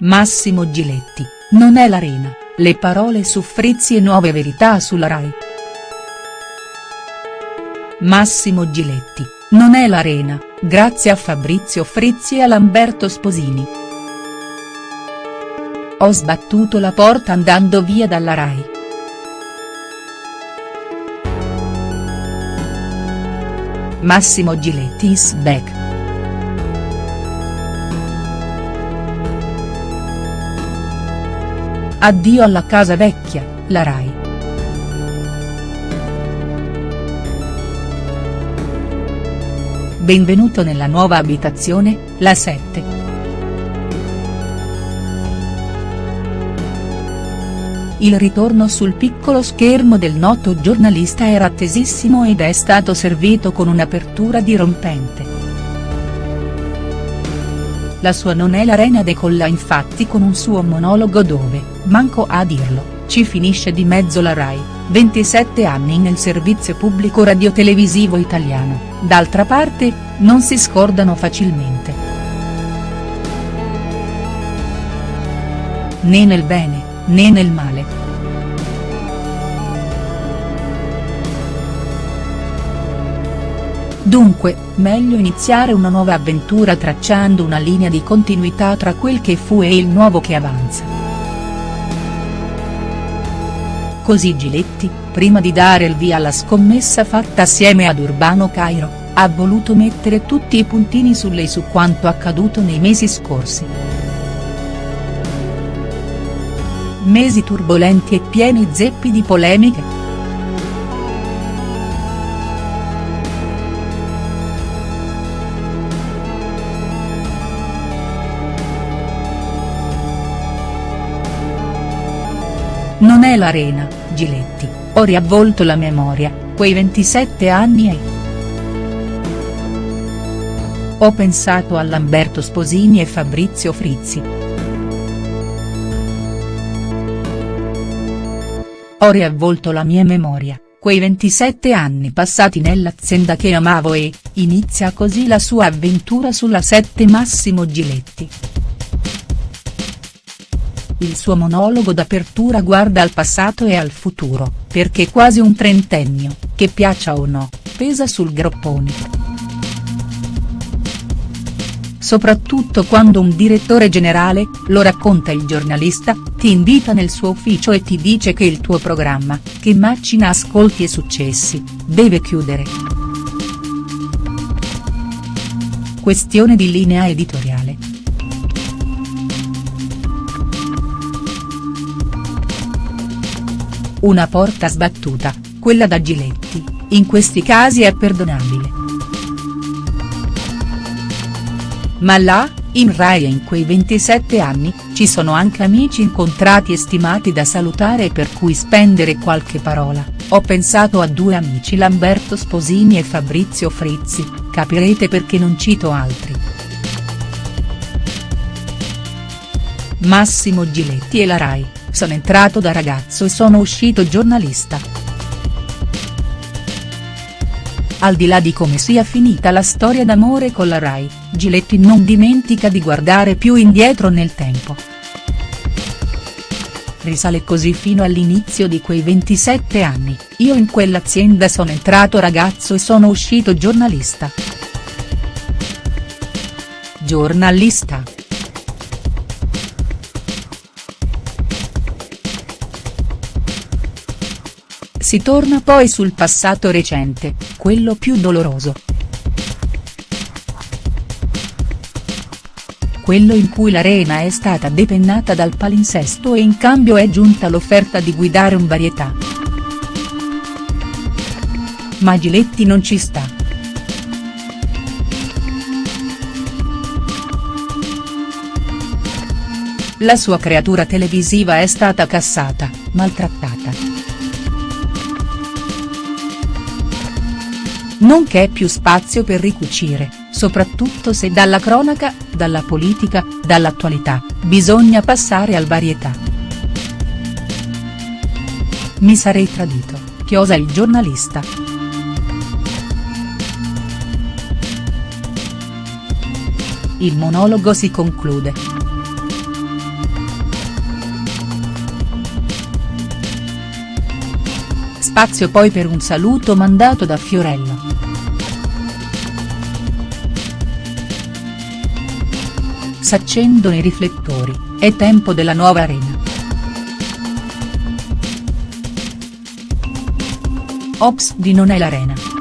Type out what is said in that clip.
Massimo Giletti, non è l'arena, le parole su Frizzi e nuove verità sulla Rai. Massimo Giletti, non è l'arena, grazie a Fabrizio Frizzi e a Lamberto Sposini. Ho sbattuto la porta andando via dalla Rai. Massimo Giletti is back. Addio alla casa vecchia, la Rai. Benvenuto nella nuova abitazione, la 7. Il ritorno sul piccolo schermo del noto giornalista era attesissimo ed è stato servito con un'apertura dirompente. La sua non è l'arena decolla infatti con un suo monologo dove, manco a dirlo, ci finisce di mezzo la Rai, 27 anni nel servizio pubblico radiotelevisivo italiano, d'altra parte, non si scordano facilmente. Né nel bene, né nel male. Dunque, meglio iniziare una nuova avventura tracciando una linea di continuità tra quel che fu e il nuovo che avanza. Così Giletti, prima di dare il via alla scommessa fatta assieme ad Urbano Cairo, ha voluto mettere tutti i puntini sulle i su quanto accaduto nei mesi scorsi. Mesi turbolenti e pieni zeppi di polemiche. Non è l'arena, Giletti, ho riavvolto la memoria, quei 27 anni e. Ho pensato a Lamberto Sposini e Fabrizio Frizzi. Ho riavvolto la mia memoria, quei 27 anni passati nell'azienda che amavo e, inizia così la sua avventura sulla 7 Massimo Giletti. Il suo monologo d'apertura guarda al passato e al futuro, perché quasi un trentennio, che piaccia o no, pesa sul groppone. Soprattutto quando un direttore generale, lo racconta il giornalista, ti invita nel suo ufficio e ti dice che il tuo programma, che macina ascolti e successi, deve chiudere. Questione di linea editoriale. Una porta sbattuta, quella da Giletti, in questi casi è perdonabile. Ma là, in Rai e in quei 27 anni, ci sono anche amici incontrati e stimati da salutare e per cui spendere qualche parola, ho pensato a due amici Lamberto Sposini e Fabrizio Frizzi, capirete perché non cito altri. Massimo Giletti e la Rai sono entrato da ragazzo e sono uscito giornalista. Al di là di come sia finita la storia d'amore con la Rai, Giletti non dimentica di guardare più indietro nel tempo. Risale così fino all'inizio di quei 27 anni, io in quell'azienda sono entrato ragazzo e sono uscito giornalista. Giornalista. Si torna poi sul passato recente, quello più doloroso. Quello in cui l'arena è stata depennata dal palinsesto e in cambio è giunta l'offerta di guidare un varietà. Ma Giletti non ci sta. La sua creatura televisiva è stata cassata, maltrattata. Non c'è più spazio per ricucire, soprattutto se dalla cronaca, dalla politica, dall'attualità, bisogna passare al varietà. Mi sarei tradito, chiosa il giornalista. Il monologo si conclude. Spazio poi per un saluto mandato da Fiorello. S'accendono i riflettori, è tempo della nuova arena. Ops di Non è l'arena.